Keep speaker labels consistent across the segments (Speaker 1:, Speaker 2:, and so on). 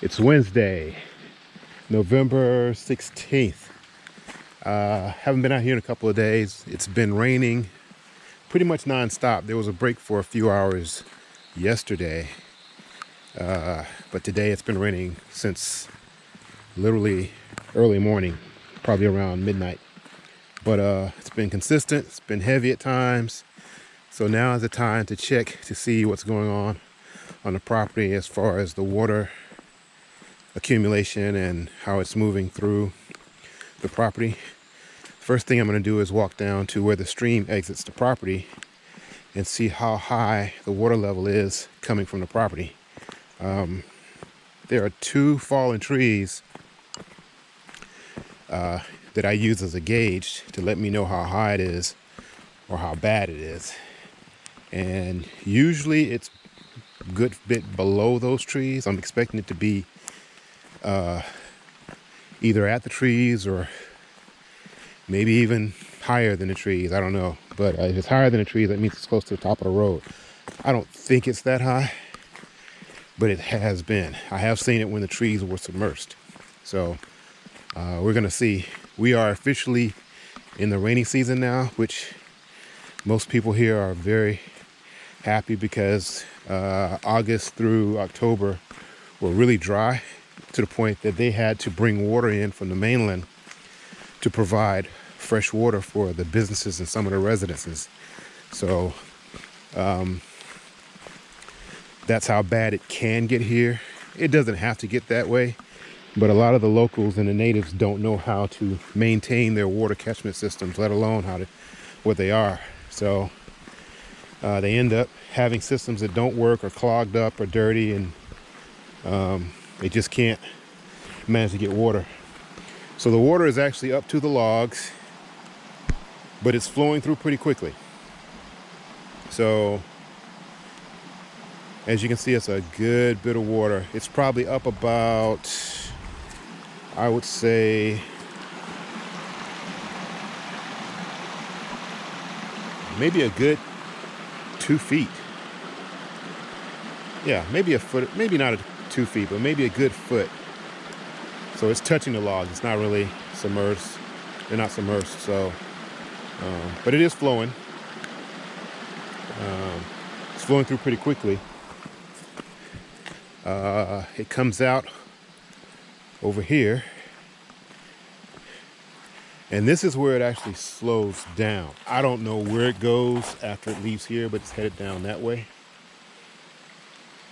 Speaker 1: It's Wednesday, November 16th. Uh, haven't been out here in a couple of days. It's been raining pretty much nonstop. There was a break for a few hours yesterday, uh, but today it's been raining since literally early morning, probably around midnight. But uh, it's been consistent, it's been heavy at times. So now is the time to check to see what's going on on the property as far as the water accumulation and how it's moving through the property. First thing I'm going to do is walk down to where the stream exits the property and see how high the water level is coming from the property. Um, there are two fallen trees uh, that I use as a gauge to let me know how high it is or how bad it is. And usually it's good bit below those trees. I'm expecting it to be uh, either at the trees or maybe even higher than the trees. I don't know. But uh, if it's higher than the trees, that means it's close to the top of the road. I don't think it's that high, but it has been. I have seen it when the trees were submerged. So uh, we're going to see. We are officially in the rainy season now, which most people here are very happy because uh, August through October were really dry to the point that they had to bring water in from the mainland to provide fresh water for the businesses and some of the residences. So um, that's how bad it can get here. It doesn't have to get that way, but a lot of the locals and the natives don't know how to maintain their water catchment systems, let alone how to what they are. So uh, they end up having systems that don't work or clogged up or dirty and um, they just can't manage to get water. So the water is actually up to the logs, but it's flowing through pretty quickly. So as you can see, it's a good bit of water. It's probably up about, I would say, maybe a good two feet. Yeah, maybe a foot, maybe not a two feet, but maybe a good foot. So it's touching the logs. It's not really submerged. They're not submerged. So, um, but it is flowing. Um, it's flowing through pretty quickly. Uh, it comes out over here. And this is where it actually slows down. I don't know where it goes after it leaves here, but it's headed down that way.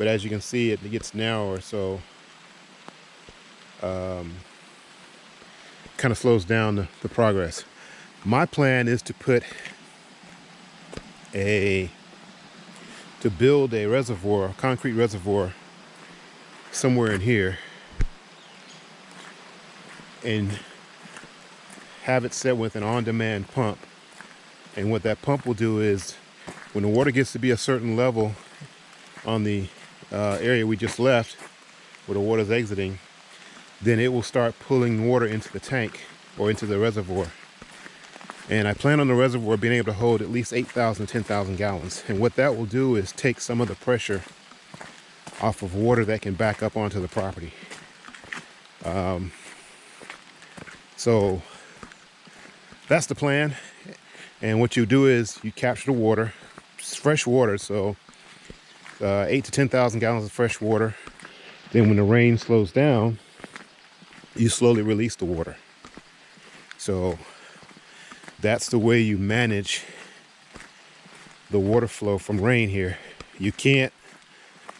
Speaker 1: But as you can see, it gets narrower, so um, kind of slows down the, the progress. My plan is to put a, to build a reservoir, a concrete reservoir somewhere in here and have it set with an on-demand pump. And what that pump will do is when the water gets to be a certain level on the uh, area we just left where the water's exiting, then it will start pulling water into the tank or into the reservoir. And I plan on the reservoir being able to hold at least 8,000 10,000 gallons. And what that will do is take some of the pressure off of water that can back up onto the property. Um, so that's the plan. And what you do is you capture the water, it's fresh water, so uh, eight to 10,000 gallons of fresh water. Then when the rain slows down, you slowly release the water. So that's the way you manage the water flow from rain here. You can't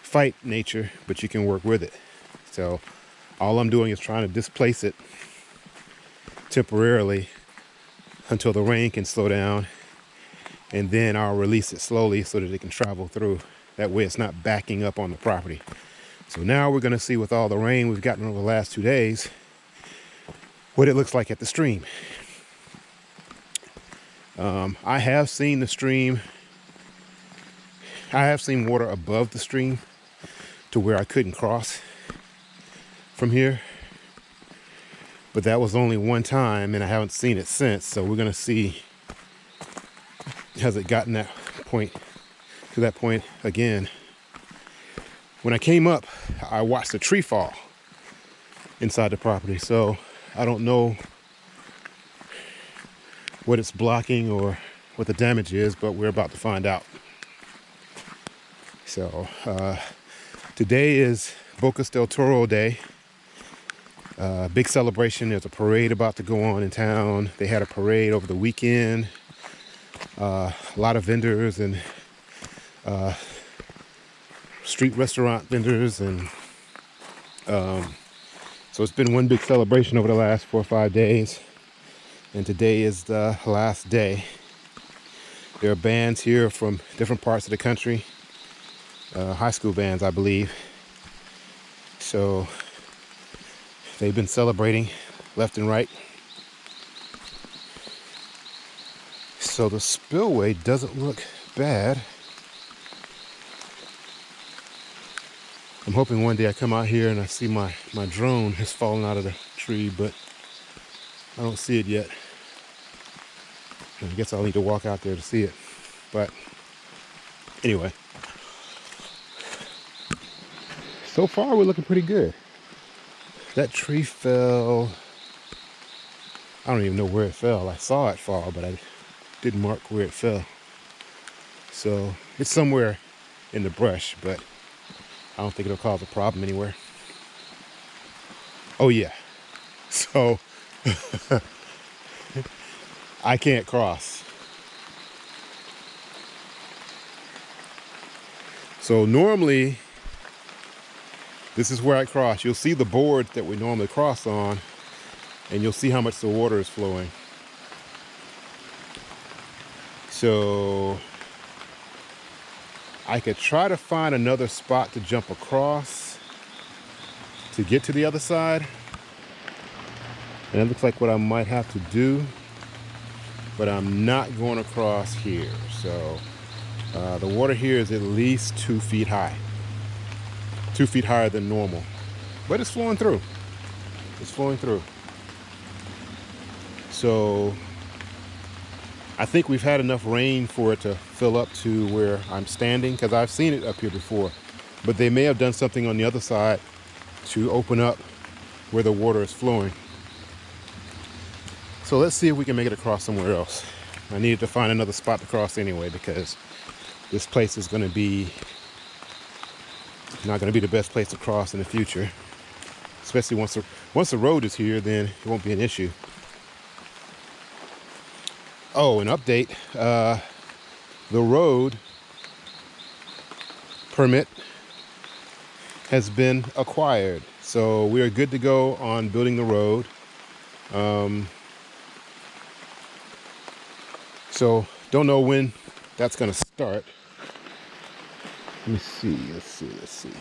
Speaker 1: fight nature, but you can work with it. So all I'm doing is trying to displace it temporarily until the rain can slow down and then I'll release it slowly so that it can travel through. That way it's not backing up on the property. So now we're gonna see with all the rain we've gotten over the last two days, what it looks like at the stream. Um, I have seen the stream, I have seen water above the stream to where I couldn't cross from here. But that was only one time and I haven't seen it since. So we're gonna see, has it gotten that point to that point again. When I came up, I watched a tree fall inside the property. So I don't know what it's blocking or what the damage is, but we're about to find out. So uh, today is Bocas del Toro Day. Uh, big celebration. There's a parade about to go on in town. They had a parade over the weekend. Uh, a lot of vendors and uh, street restaurant vendors and um, so it's been one big celebration over the last four or five days. And today is the last day. There are bands here from different parts of the country uh, high school bands I believe. So they've been celebrating left and right. So the spillway doesn't look bad I'm hoping one day I come out here and I see my, my drone has fallen out of the tree, but I don't see it yet. I guess I'll need to walk out there to see it. But anyway, so far we're looking pretty good. That tree fell, I don't even know where it fell. I saw it fall, but I didn't mark where it fell. So it's somewhere in the brush, but I don't think it'll cause a problem anywhere. Oh yeah. So I can't cross. So normally this is where I cross. You'll see the board that we normally cross on and you'll see how much the water is flowing. So I could try to find another spot to jump across to get to the other side. And it looks like what I might have to do, but I'm not going across here. So uh, the water here is at least two feet high, two feet higher than normal, but it's flowing through. It's flowing through. So I think we've had enough rain for it to fill up to where I'm standing because I've seen it up here before. But they may have done something on the other side to open up where the water is flowing. So let's see if we can make it across somewhere else. I needed to find another spot to cross anyway because this place is going to be not going to be the best place to cross in the future. Especially once the, once the road is here, then it won't be an issue. Oh, an update. Uh, the road permit has been acquired. So we are good to go on building the road. Um, so don't know when that's going to start. Let me see, let's see, let's see.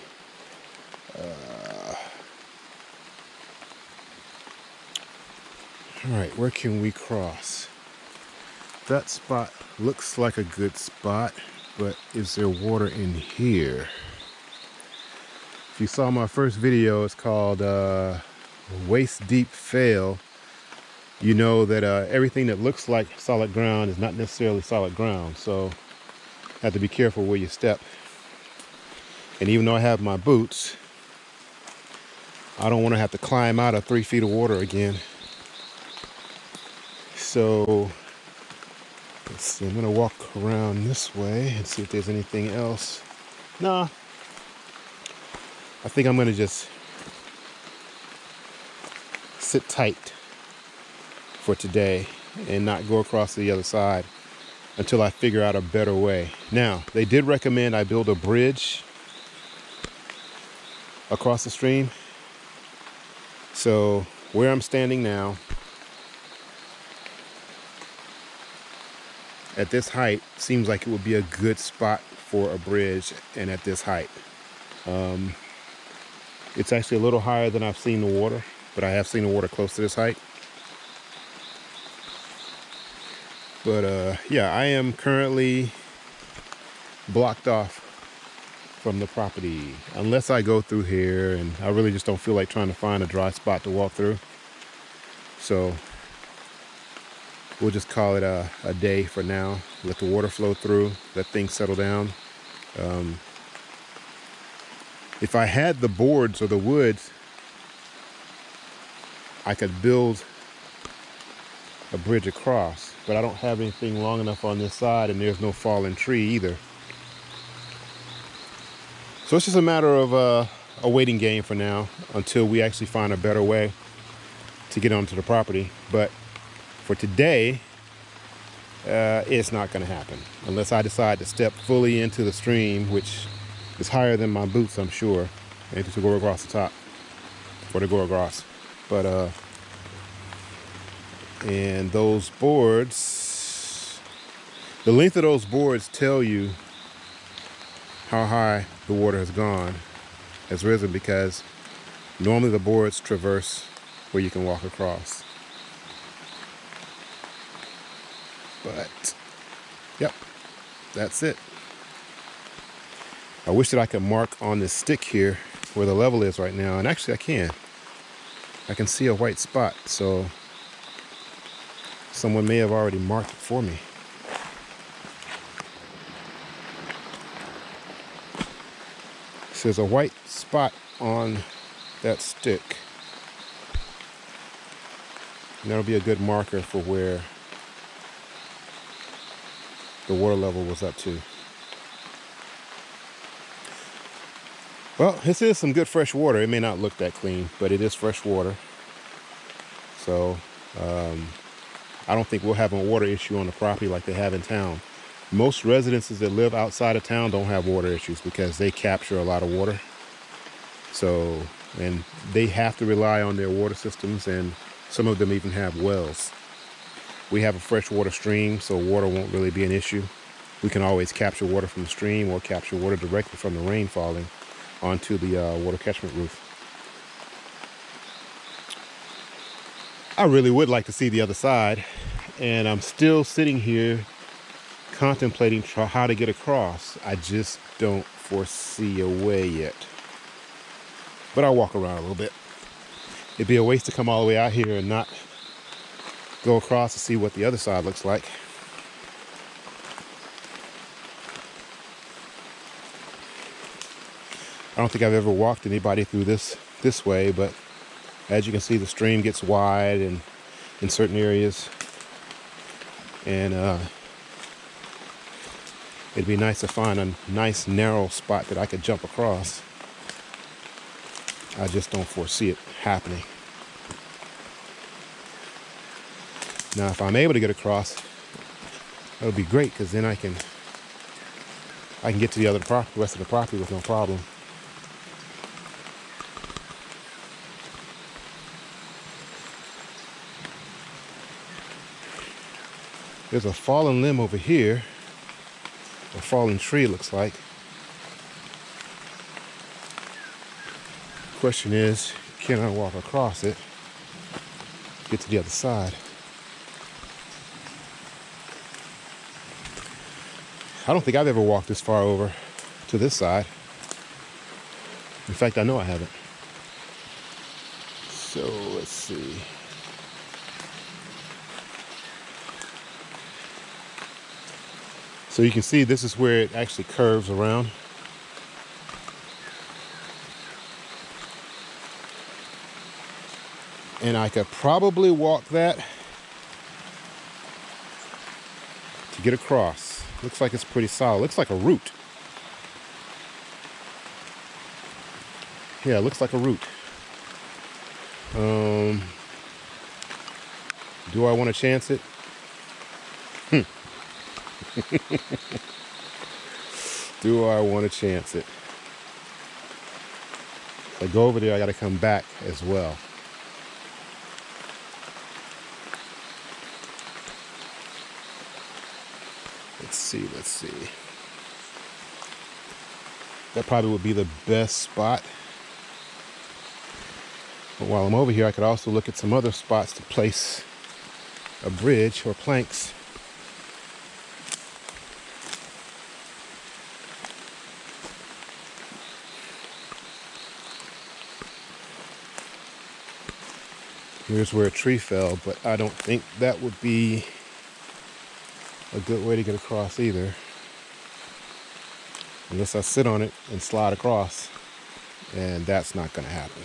Speaker 1: Uh, all right, where can we cross? That spot looks like a good spot, but is there water in here? If you saw my first video, it's called uh, Waist Deep Fail. You know that uh, everything that looks like solid ground is not necessarily solid ground. So have to be careful where you step. And even though I have my boots, I don't want to have to climb out of three feet of water again. So Let's see, I'm gonna walk around this way and see if there's anything else. Nah, I think I'm gonna just sit tight for today and not go across to the other side until I figure out a better way. Now, they did recommend I build a bridge across the stream. So where I'm standing now, at this height seems like it would be a good spot for a bridge and at this height. Um, it's actually a little higher than I've seen the water, but I have seen the water close to this height. But uh, yeah, I am currently blocked off from the property unless I go through here and I really just don't feel like trying to find a dry spot to walk through. So we'll just call it a, a day for now. Let the water flow through, let things settle down. Um, if I had the boards or the woods I could build a bridge across, but I don't have anything long enough on this side and there's no fallen tree either. So it's just a matter of uh, a waiting game for now until we actually find a better way to get onto the property. But for today, uh, it's not going to happen unless I decide to step fully into the stream, which is higher than my boots, I'm sure, and to go across the top or to go across. But uh, and those boards, the length of those boards tell you how high the water has gone, has risen because normally the boards traverse where you can walk across. But, yep, that's it. I wish that I could mark on this stick here where the level is right now. And actually I can. I can see a white spot. So someone may have already marked it for me. So there's a white spot on that stick. And that'll be a good marker for where the water level was up to. Well, this is some good fresh water. It may not look that clean, but it is fresh water. So um, I don't think we'll have a water issue on the property like they have in town. Most residences that live outside of town don't have water issues because they capture a lot of water. So, and they have to rely on their water systems and some of them even have wells. We have a freshwater stream, so water won't really be an issue. We can always capture water from the stream or capture water directly from the rain falling onto the uh, water catchment roof. I really would like to see the other side, and I'm still sitting here contemplating how to get across. I just don't foresee a way yet. But I'll walk around a little bit. It'd be a waste to come all the way out here and not go across to see what the other side looks like. I don't think I've ever walked anybody through this this way, but as you can see, the stream gets wide and in certain areas. And uh, it'd be nice to find a nice narrow spot that I could jump across. I just don't foresee it happening. Now, if I'm able to get across, that would be great because then I can I can get to the other the rest of the property with no problem. There's a fallen limb over here, a fallen tree looks like. Question is, can I walk across it, get to the other side? I don't think I've ever walked this far over to this side. In fact, I know I haven't. So let's see. So you can see this is where it actually curves around. And I could probably walk that to get across. Looks like it's pretty solid. Looks like a root. Yeah, looks like a root. Um, do I want to chance it? Hmm. Do I want to chance it? If I go over there, I got to come back as well. Let's see, let's see. That probably would be the best spot. But while I'm over here, I could also look at some other spots to place a bridge or planks. Here's where a tree fell, but I don't think that would be a good way to get across either. Unless I sit on it and slide across, and that's not gonna happen.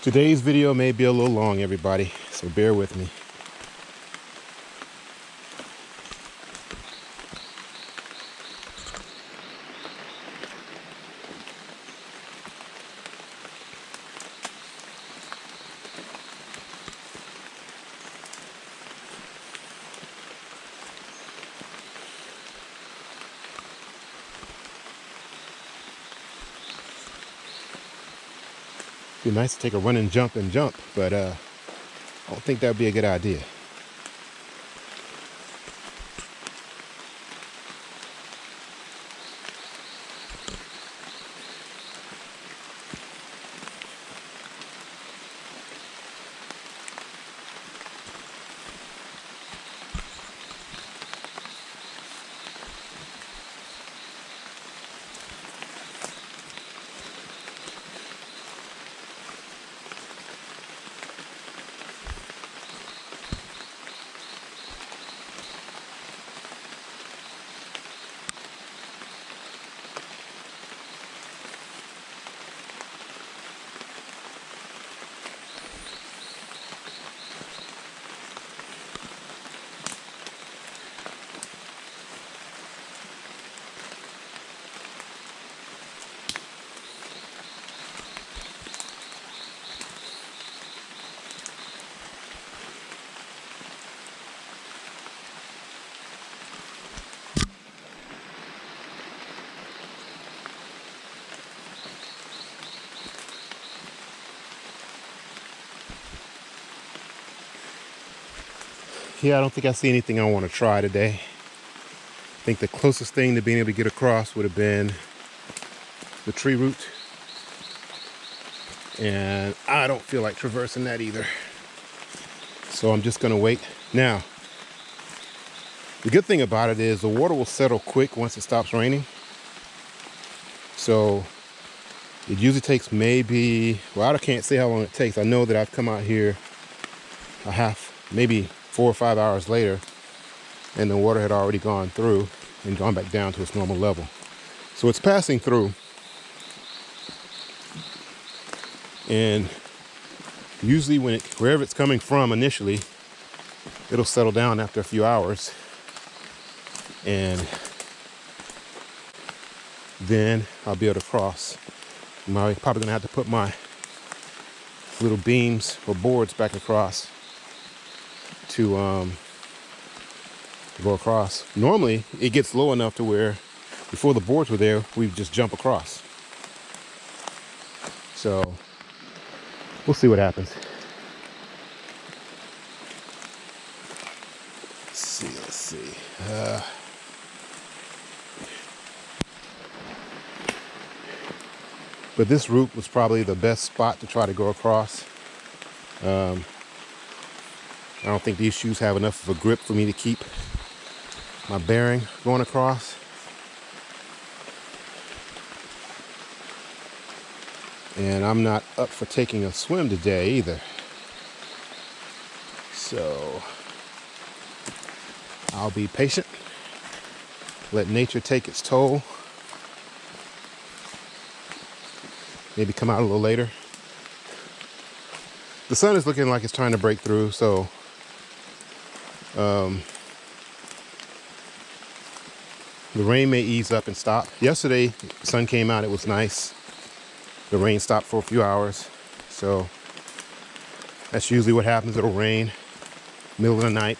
Speaker 1: Today's video may be a little long, everybody, so bear with me. Be nice to take a run and jump and jump, but uh, I don't think that would be a good idea. Yeah, I don't think I see anything I want to try today. I think the closest thing to being able to get across would have been the tree root. And I don't feel like traversing that either. So I'm just gonna wait. Now, the good thing about it is the water will settle quick once it stops raining. So it usually takes maybe, well, I can't say how long it takes. I know that I've come out here a half, maybe four or five hours later and the water had already gone through and gone back down to its normal level. So it's passing through. And usually when it, wherever it's coming from initially, it'll settle down after a few hours. And then I'll be able to cross. I'm probably gonna have to put my little beams or boards back across to um, go across. Normally, it gets low enough to where before the boards were there, we just jump across. So we'll see what happens. Let's see, let's see. Uh, but this route was probably the best spot to try to go across. Um, I don't think these shoes have enough of a grip for me to keep my bearing going across. And I'm not up for taking a swim today either. So I'll be patient, let nature take its toll. Maybe come out a little later. The sun is looking like it's trying to break through, so um, the rain may ease up and stop. Yesterday, sun came out, it was nice. The rain stopped for a few hours. So that's usually what happens. It'll rain middle of the night,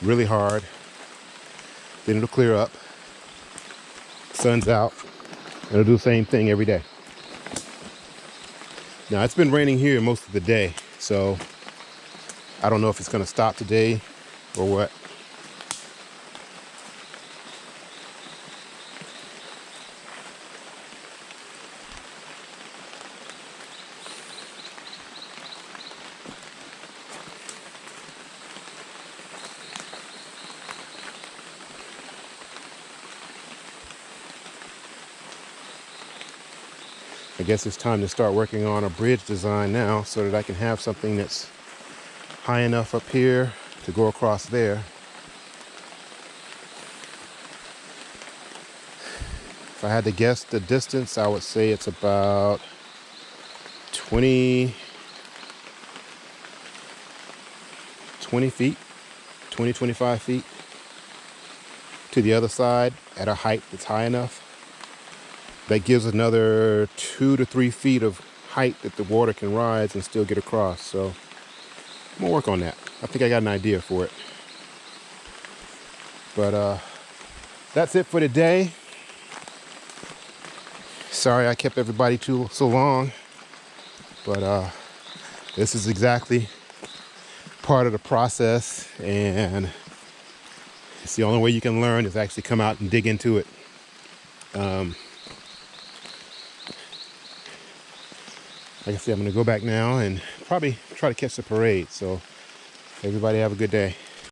Speaker 1: really hard. Then it'll clear up. Sun's out. It'll do the same thing every day. Now it's been raining here most of the day, so I don't know if it's gonna stop today or what? I guess it's time to start working on a bridge design now so that I can have something that's high enough up here to go across there. If I had to guess the distance, I would say it's about 20, 20 feet, 20, 25 feet to the other side at a height that's high enough. That gives another two to three feet of height that the water can rise and still get across. So I'm gonna work on that. I think I got an idea for it. But uh, that's it for today. Sorry I kept everybody too so long, but uh, this is exactly part of the process, and it's the only way you can learn is actually come out and dig into it. Um, like I said, I'm gonna go back now and probably try to catch the parade. So everybody have a good day.